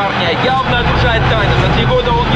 парня. Явно нарушает тайну. За три года он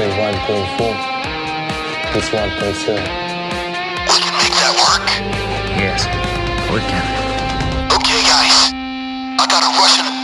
say 1.4, it's 1.7. You can make that work? Yes, oh, we can. Okay, guys. I gotta rush